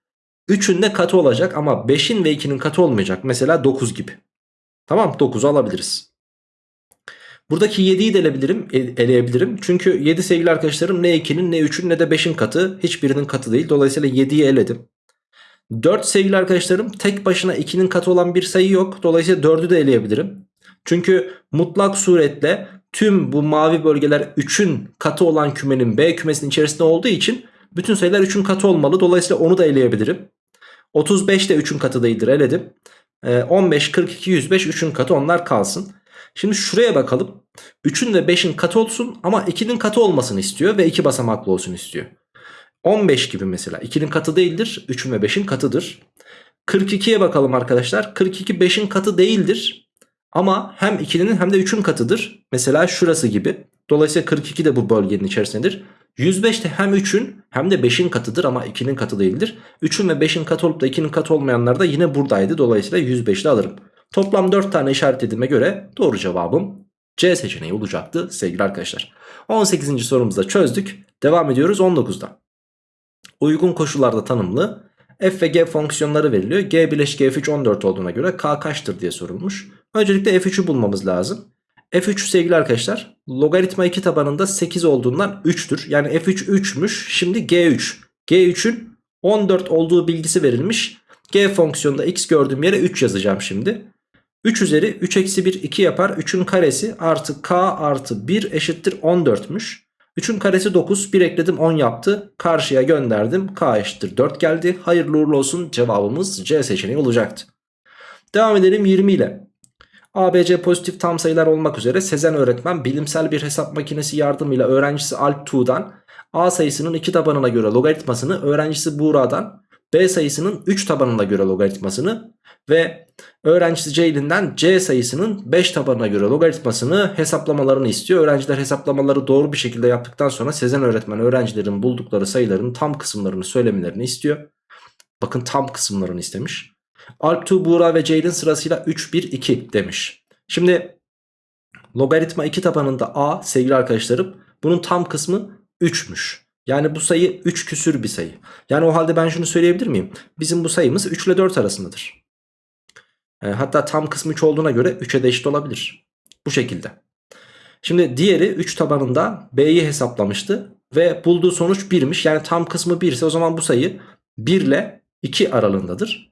3'ün de katı olacak ama 5'in ve 2'nin katı olmayacak. Mesela 9 gibi. Tamam 9'u alabiliriz. Buradaki 7'yi de eleyebilirim, eleyebilirim. Çünkü 7 sevgili arkadaşlarım ne 2'nin ne 3'ün ne de 5'in katı. Hiçbirinin katı değil. Dolayısıyla 7'yi eledim. 4 sevgili arkadaşlarım tek başına 2'nin katı olan bir sayı yok. Dolayısıyla 4'ü de eleyebilirim. Çünkü mutlak suretle tüm bu mavi bölgeler 3'ün katı olan kümenin B kümesinin içerisinde olduğu için bütün sayılar 3'ün katı olmalı. Dolayısıyla onu da eleyebilirim. 35 de 3'ün katı değildir eledim. 15, 42, 105 3'ün katı onlar kalsın. Şimdi şuraya bakalım. 3'ün ve 5'in katı olsun ama 2'nin katı olmasını istiyor ve 2 basamaklı olsun istiyor. 15 gibi mesela 2'nin katı değildir 3'ün ve 5'in katıdır. 42'ye bakalım arkadaşlar. 42 5'in katı değildir. Ama hem 2'nin hem de 3'ün katıdır. Mesela şurası gibi. Dolayısıyla 42 de bu bölgenin içerisindedir. 105 de hem 3'ün hem de 5'in katıdır ama 2'nin katı değildir. 3'ün ve 5'in katı olup da 2'nin katı olmayanlar da yine buradaydı. Dolayısıyla 105'li alırım. Toplam 4 tane işaretlediğime göre doğru cevabım C seçeneği olacaktı sevgili arkadaşlar. 18. sorumuzu da çözdük. Devam ediyoruz 19'da. Uygun koşullarda tanımlı f ve g fonksiyonları veriliyor. g bileşik f3 14 olduğuna göre k kaçtır diye sorulmuş. Öncelikle f3'ü bulmamız lazım. f3 sevgili arkadaşlar logaritma 2 tabanında 8 olduğundan 3'tür. Yani f3 3'müş şimdi g3. g3'ün 14 olduğu bilgisi verilmiş. g fonksiyonunda x gördüğüm yere 3 yazacağım şimdi. 3 üzeri 3 eksi 1 2 yapar. 3'ün karesi artı k artı 1 eşittir 14'müş. 3'ün karesi 9 1 ekledim 10 yaptı. Karşıya gönderdim k eşittir 4 geldi. Hayırlı uğurlu olsun cevabımız C seçeneği olacaktı. Devam edelim 20 ile. ABC pozitif tam sayılar olmak üzere Sezen öğretmen bilimsel bir hesap makinesi yardımıyla öğrencisi Alp Tuğ'dan A sayısının 2 tabanına göre logaritmasını öğrencisi Buğra'dan B sayısının 3 tabanına göre logaritmasını ve öğrencisi Ceylin'den C sayısının 5 tabanına göre logaritmasını hesaplamalarını istiyor. Öğrenciler hesaplamaları doğru bir şekilde yaptıktan sonra Sezen öğretmen öğrencilerin buldukları sayıların tam kısımlarını söylemelerini istiyor. Bakın tam kısımlarını istemiş. Alp, Tuğ, Buğra ve Ceylin sırasıyla 3, 1, 2 demiş. Şimdi logaritma 2 tabanında A sevgili arkadaşlarım bunun tam kısmı 3'müş. Yani bu sayı 3 küsür bir sayı. Yani o halde ben şunu söyleyebilir miyim? Bizim bu sayımız 3 ile 4 arasındadır. E, hatta tam kısmı 3 olduğuna göre 3'e de eşit olabilir. Bu şekilde. Şimdi diğeri 3 tabanında B'yi hesaplamıştı. Ve bulduğu sonuç 1'miş. Yani tam kısmı 1 ise o zaman bu sayı 1 ile 2 aralığındadır.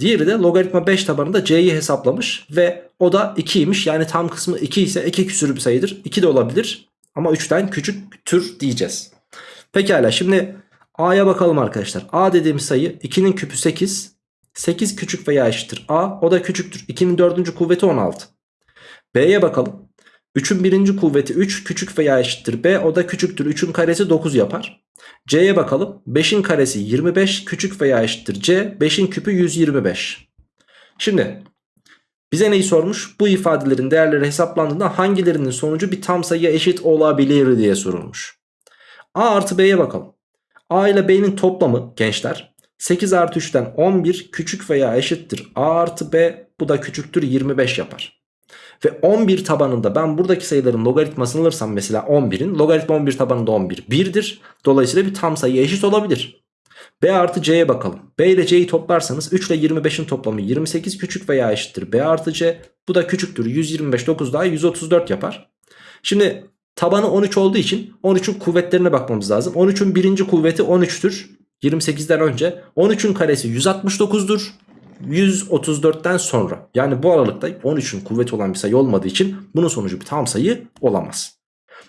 Diğeri de logaritma 5 tabanında C'yi hesaplamış ve o da 2'ymiş. Yani tam kısmı 2 ise 2 küsür bir sayıdır. 2 de olabilir ama 3'ten küçük tür diyeceğiz. Pekala şimdi A'ya bakalım arkadaşlar. A dediğim sayı 2'nin küpü 8. 8 küçük veya eşittir A. O da küçüktür. 2'nin dördüncü kuvveti 16. B'ye bakalım. 3'ün birinci kuvveti 3 küçük veya eşittir B. O da küçüktür. 3'ün karesi 9 yapar. C'ye bakalım. 5'in karesi 25 küçük veya eşittir C. 5'in küpü 125. Şimdi bize neyi sormuş? Bu ifadelerin değerleri hesaplandığında hangilerinin sonucu bir tam sayıya eşit olabilir diye sorulmuş. A artı B'ye bakalım. A ile B'nin toplamı gençler 8 artı 3'ten 11 küçük veya eşittir A artı B bu da küçüktür 25 yapar. Ve 11 tabanında ben buradaki sayıların logaritmasını alırsam mesela 11'in logaritma 11 tabanında 11 1'dir. Dolayısıyla bir tam sayı eşit olabilir. B artı C'ye bakalım. B ile C'yi toplarsanız 3 ile 25'in toplamı 28 küçük veya eşittir B artı C. Bu da küçüktür 125 9 daha 134 yapar. Şimdi Tabanı 13 olduğu için 13'ün kuvvetlerine bakmamız lazım. 13'ün birinci kuvveti 13'tür. 28'den önce. 13'ün karesi 169'dur. 134'ten sonra. Yani bu aralıkta 13'ün kuvveti olan bir sayı olmadığı için bunun sonucu bir tam sayı olamaz.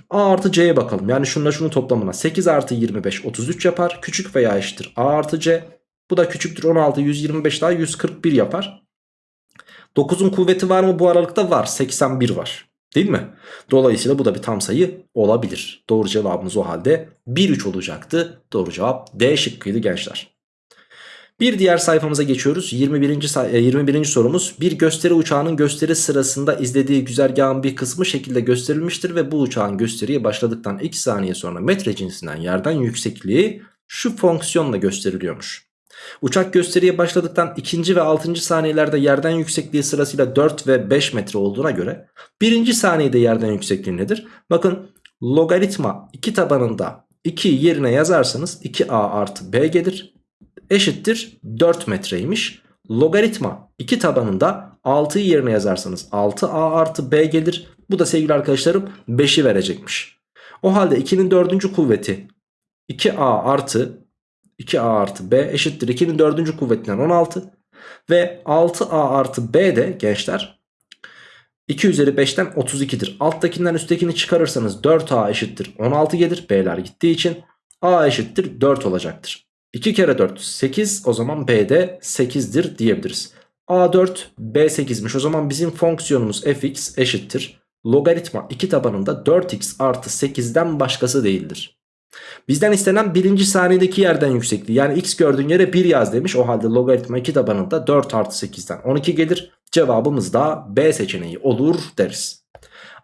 A artı C'ye bakalım. Yani şununla şunun toplamına 8 artı 25 33 yapar. Küçük veya eşittir A artı C. Bu da küçüktür 16 125 daha 141 yapar. 9'un kuvveti var mı bu aralıkta? Var. 81 var. Değil mi? Dolayısıyla bu da bir tam sayı olabilir. Doğru cevabımız o halde 1-3 olacaktı. Doğru cevap D şıkkıydı gençler. Bir diğer sayfamıza geçiyoruz. 21. 21. sorumuz. Bir gösteri uçağının gösteri sırasında izlediği güzergahın bir kısmı şekilde gösterilmiştir ve bu uçağın gösteriye başladıktan 2 saniye sonra metre cinsinden yerden yüksekliği şu fonksiyonla gösteriliyormuş. Uçak gösteriye başladıktan 2. ve 6. saniyelerde yerden yüksekliği sırasıyla 4 ve 5 metre olduğuna göre 1. saniyede yerden yüksekliği nedir? Bakın logaritma 2 tabanında 2 yerine yazarsanız 2a artı b gelir eşittir 4 metreymiş. Logaritma 2 tabanında 6'yı yerine yazarsanız 6a artı b gelir. Bu da sevgili arkadaşlarım 5'i verecekmiş. O halde 2'nin 4. kuvveti 2a artı 2a artı b eşittir 2'nin 4. kuvvetinden 16. Ve 6a artı b de gençler 2 üzeri 5'ten 32'dir. Alttakinden üsttekini çıkarırsanız 4a eşittir 16 gelir. B'ler gittiği için a eşittir 4 olacaktır. 2 kere 4 8 o zaman b de 8'dir diyebiliriz. a 4 b 8'miş o zaman bizim fonksiyonumuz fx eşittir. Logaritma 2 tabanında 4x artı 8'den başkası değildir. Bizden istenen birinci saniyedeki yerden yüksekliği. Yani x gördüğün yere 1 yaz demiş. O halde logaritma 2 tabanında 4 artı 8'den 12 gelir. Cevabımız da B seçeneği olur deriz.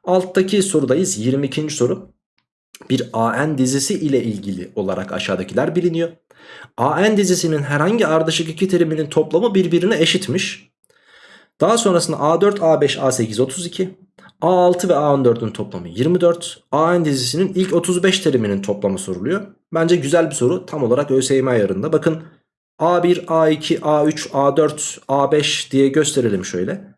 Alttaki sorudayız. 22. soru. Bir AN dizisi ile ilgili olarak aşağıdakiler biliniyor. AN dizisinin herhangi ardışık iki teriminin toplamı birbirine eşitmiş. Daha sonrasında A4, A5, A8, 32. A6 ve A14'ün toplamı 24. AN dizisinin ilk 35 teriminin toplamı soruluyor. Bence güzel bir soru. Tam olarak ÖSYM ayarında. Bakın A1, A2, A3, A4, A5 diye gösterelim şöyle.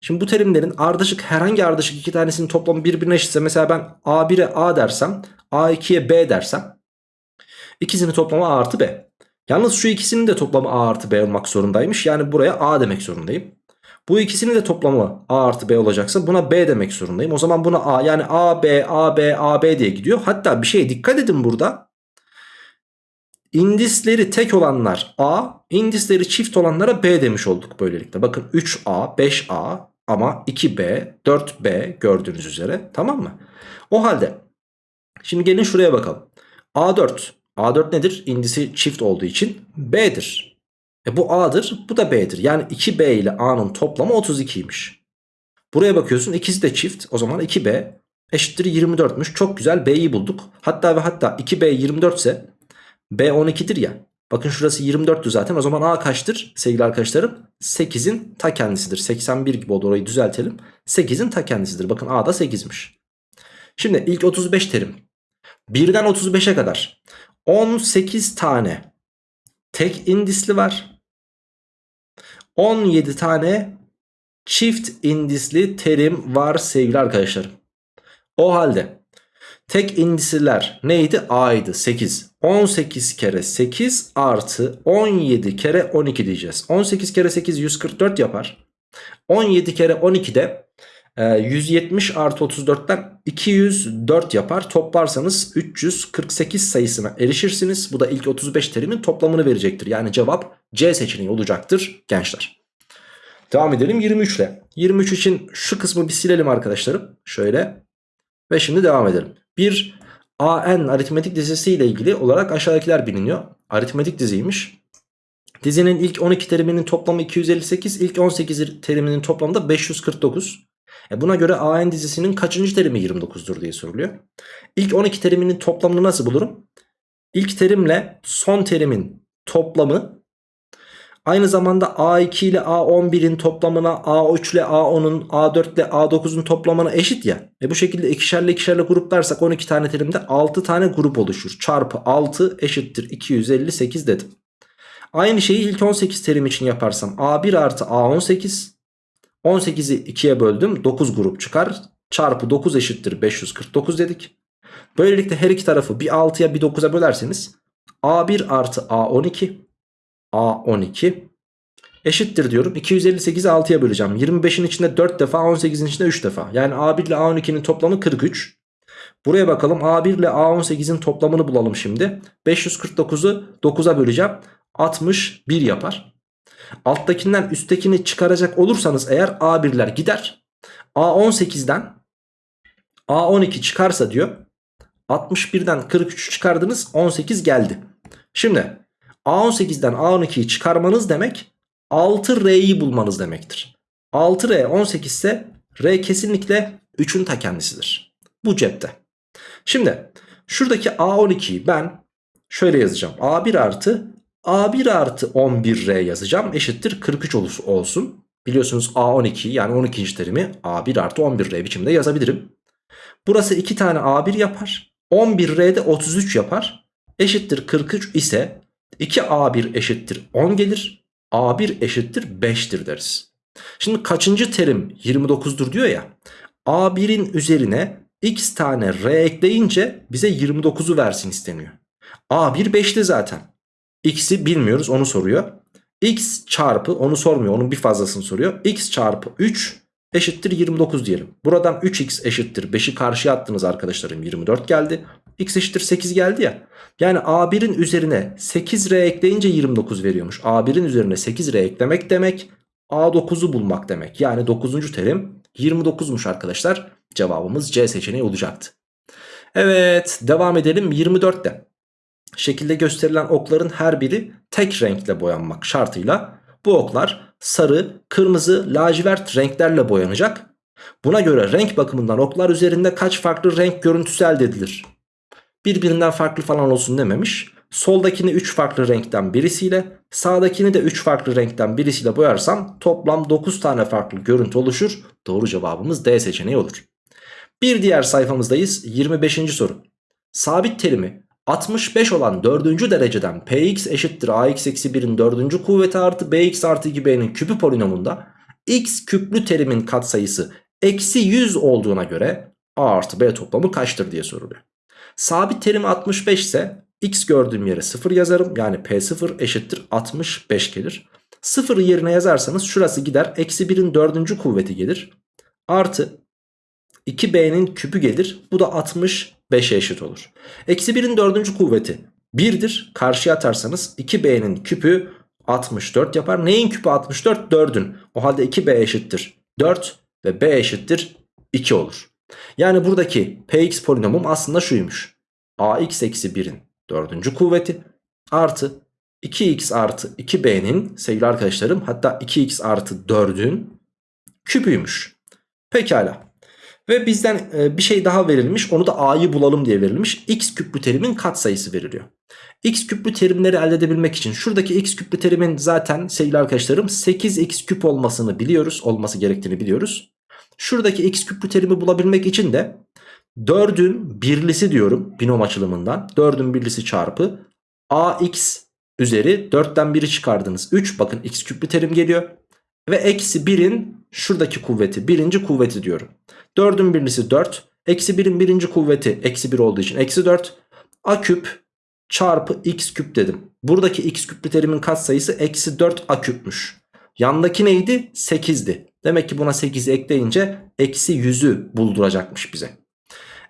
Şimdi bu terimlerin ardışık herhangi ardışık iki tanesinin toplamı birbirine eşitse mesela ben A1'e A dersem A2'ye B dersem ikisinin toplamı A artı B. Yalnız şu ikisinin de toplamı A artı B olmak zorundaymış. Yani buraya A demek zorundayım. Bu ikisinin de toplamı A artı B olacaksa buna B demek zorundayım. O zaman buna A yani A, B, A, B, A, B diye gidiyor. Hatta bir şeye dikkat edin burada. İndisleri tek olanlar A, indisleri çift olanlara B demiş olduk böylelikle. Bakın 3A, 5A ama 2B, 4B gördüğünüz üzere tamam mı? O halde şimdi gelin şuraya bakalım. A4, A4 nedir? İndisi çift olduğu için B'dir. E bu A'dır bu da B'dir. Yani 2B ile A'nın toplamı 32'ymiş. Buraya bakıyorsun ikisi de çift. O zaman 2B eşittir 24'müş. Çok güzel B'yi bulduk. Hatta ve hatta 2B 24 ise B 12'dir ya. Bakın şurası 24'tü zaten. O zaman A kaçtır sevgili arkadaşlarım? 8'in ta kendisidir. 81 gibi oldu orayı düzeltelim. 8'in ta kendisidir. Bakın A da 8'miş. Şimdi ilk 35 terim. 1'den 35'e kadar 18 tane tek indisli var. 17 tane çift indisli terim var sevgili arkadaşlarım. O halde tek indisiler neydi? A'ydı 8. 18 kere 8 artı 17 kere 12 diyeceğiz. 18 kere 8 144 yapar. 17 kere 12 de 170 e, artı 34'ten 204 yapar. Toplarsanız 348 sayısına erişirsiniz. Bu da ilk 35 terimin toplamını verecektir. Yani cevap C seçeneği olacaktır gençler. Devam edelim 23 ile. 23 için şu kısmı bir silelim arkadaşlarım. Şöyle. Ve şimdi devam edelim. Bir AN aritmetik dizisi ile ilgili olarak aşağıdakiler biliniyor. Aritmetik diziymiş. Dizinin ilk 12 teriminin toplamı 258, ilk 18 teriminin toplamı da 549. E buna göre AN dizisinin kaçıncı terimi 29'dur diye soruluyor. İlk 12 teriminin toplamını nasıl bulurum? İlk terimle son terimin toplamı aynı zamanda A2 ile A11'in toplamına A3 ile A10'un A4 ile A9'un toplamına eşit ya. E bu şekilde ikişerli ikişerli gruplarsak 12 tane terimde 6 tane grup oluşur. Çarpı 6 eşittir 258 dedim. Aynı şeyi ilk 18 terim için yaparsam A1 artı A18 18'i 2'ye böldüm 9 grup çıkar. çarpı 9 eşittir 549 dedik. Böylelikle her iki tarafı bir 6'ya bir 9'a bölerseniz A1 artı A12 A12 eşittir diyorum. 258'i 6'ya böleceğim. 25'in içinde 4 defa 18'in içinde 3 defa. Yani A1 ile A12'nin toplamı 43. Buraya bakalım A1 ile A18'in toplamını bulalım şimdi. 549'u 9'a böleceğim. 61 yapar. Alttakinden üsttekini çıkaracak olursanız eğer A1'ler gider. A18'den A12 çıkarsa diyor. 61'den 43'ü çıkardınız 18 geldi. Şimdi A18'den A12'yi çıkarmanız demek 6R'yi bulmanız demektir. 6R 18 ise R kesinlikle 3'ün ta kendisidir. Bu cepte. Şimdi şuradaki A12'yi ben şöyle yazacağım. A1 artı A1 artı 11R yazacağım. Eşittir 43 olsun. Biliyorsunuz A12 yani 12. terimi A1 artı 11R biçimde yazabilirim. Burası 2 tane A1 yapar. 11R'de 33 yapar. Eşittir 43 ise 2A1 eşittir 10 gelir. A1 eşittir 5'tir deriz. Şimdi kaçıncı terim 29'dur diyor ya. A1'in üzerine x tane R ekleyince bize 29'u versin isteniyor. A1 5'ti zaten. X'i bilmiyoruz onu soruyor. X çarpı onu sormuyor onun bir fazlasını soruyor. X çarpı 3 eşittir 29 diyelim. Buradan 3x eşittir 5'i karşıya attınız arkadaşlarım 24 geldi. X eşittir 8 geldi ya. Yani A1'in üzerine 8R ekleyince 29 veriyormuş. A1'in üzerine 8R eklemek demek A9'u bulmak demek. Yani 9. terim 29'muş arkadaşlar. Cevabımız C seçeneği olacaktı. Evet devam edelim 24'te. Şekilde gösterilen okların her biri tek renkle boyanmak şartıyla bu oklar sarı, kırmızı, lacivert renklerle boyanacak. Buna göre renk bakımından oklar üzerinde kaç farklı renk görüntüsü elde edilir? Birbirinden farklı falan olsun dememiş. Soldakini 3 farklı renkten birisiyle sağdakini de 3 farklı renkten birisiyle boyarsam toplam 9 tane farklı görüntü oluşur. Doğru cevabımız D seçeneği olur. Bir diğer sayfamızdayız 25. soru. Sabit terimi 65 olan 4. dereceden px eşittir ax eksi 1'in 4. kuvveti artı bx artı 2b'nin küpü polinomunda x küplü terimin katsayısı eksi 100 olduğuna göre a artı b toplamı kaçtır diye soruluyor. Sabit terim 65 ise x gördüğüm yere 0 yazarım. Yani p0 eşittir 65 gelir. 0'ı yerine yazarsanız şurası gider. Eksi 1'in 4. kuvveti gelir. Artı 2b'nin küpü gelir. Bu da 65'e eşit olur. Eksi 1'in 4. kuvveti 1'dir. Karşıya atarsanız 2b'nin küpü 64 yapar. Neyin küpü 64? 4'ün. O halde 2b eşittir 4 ve b eşittir 2 olur. Yani buradaki px polinomum aslında şuymuş. ax eksi 1'in 4. kuvveti artı 2x artı 2b'nin sevgili arkadaşlarım hatta 2x artı 4'ün küpüymüş. Pekala. Ve bizden e, bir şey daha verilmiş onu da a'yı bulalım diye verilmiş. x küplü terimin katsayısı veriliyor. x küplü terimleri elde edebilmek için şuradaki x küplü terimin zaten sevgili arkadaşlarım 8x küp olmasını biliyoruz. Olması gerektiğini biliyoruz. Şuradaki x küplü terimi bulabilmek için de 4'ün birlisi diyorum binom açılımından. 4'ün birlisi çarpı ax üzeri 4'ten 1'i çıkardınız. 3 bakın x küplü terim geliyor. Ve eksi 1'in şuradaki kuvveti birinci kuvveti diyorum. 4'ün birlisi 4. Eksi 1'in birinci kuvveti eksi 1 olduğu için eksi 4. A küp çarpı x küp dedim. Buradaki x küplü terimin katsayısı eksi 4 a küpmüş. Yandaki neydi? 8'di. Demek ki buna 8'i ekleyince eksi 100'ü bulduracakmış bize.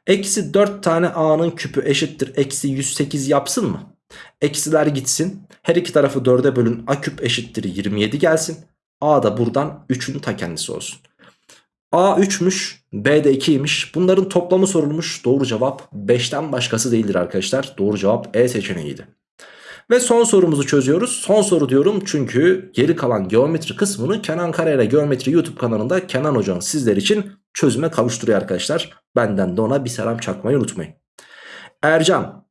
Eksi 4 tane a'nın küpü eşittir. Eksi 108 yapsın mı? Eksiler gitsin. Her iki tarafı 4'e bölün. A küp eşittir 27 gelsin. A da buradan 3'ün ta kendisi olsun. A 3'müş. B de 2'ymiş. Bunların toplamı sorulmuş. Doğru cevap 5'ten başkası değildir arkadaşlar. Doğru cevap E seçeneğiydi. Ve son sorumuzu çözüyoruz. Son soru diyorum çünkü geri kalan geometri kısmını Kenan Karayel Geometri YouTube kanalında Kenan Hocam sizler için çözüme kavuşturuyor arkadaşlar. Benden de ona bir selam çakmayı unutmayın. Ercan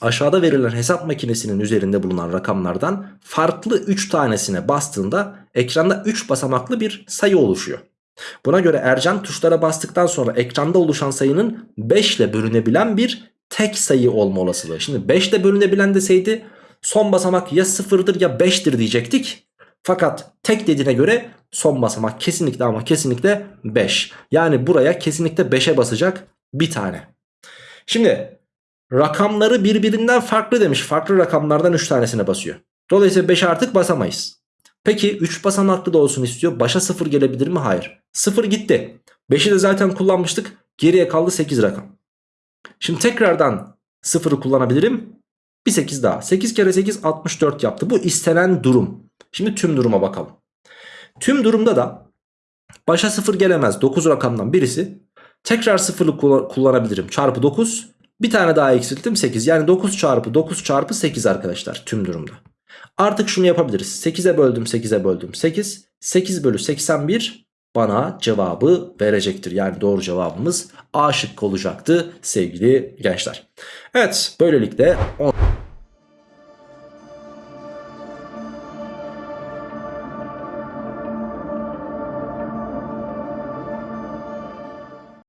aşağıda verilen hesap makinesinin üzerinde bulunan rakamlardan farklı 3 tanesine bastığında ekranda 3 basamaklı bir sayı oluşuyor. Buna göre Ercan tuşlara bastıktan sonra ekranda oluşan sayının 5 ile bölünebilen bir tek sayı olma olasılığı. Şimdi 5 ile bölünebilen deseydi son basamak ya 0'dır ya 5'tir diyecektik. Fakat tek dediğine göre son basamak kesinlikle ama kesinlikle 5. Yani buraya kesinlikle 5'e basacak bir tane. Şimdi rakamları birbirinden farklı demiş. Farklı rakamlardan 3 tanesine basıyor. Dolayısıyla 5'e artık basamayız. Peki 3 basamaklı da olsun istiyor. Başa 0 gelebilir mi? Hayır. 0 gitti. 5'i de zaten kullanmıştık. Geriye kaldı 8 rakam. Şimdi tekrardan 0'ı kullanabilirim. Bir 8 daha. 8 kere 8 64 yaptı. Bu istenen durum. Şimdi tüm duruma bakalım. Tüm durumda da başa 0 gelemez. 9 rakamdan birisi. Tekrar 0'ı kullan- kullanabilirim. Çarpı 9. Bir tane daha eksilttim 8. Yani 9 çarpı 9 çarpı 8 arkadaşlar tüm durumda. Artık şunu yapabiliriz. 8'e böldüm 8'e böldüm 8. 8 bölü 81 bana cevabı verecektir. Yani doğru cevabımız A şıkkı olacaktı sevgili gençler. Evet böylelikle... on-